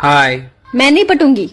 हाय मैं नहीं पटूँगी।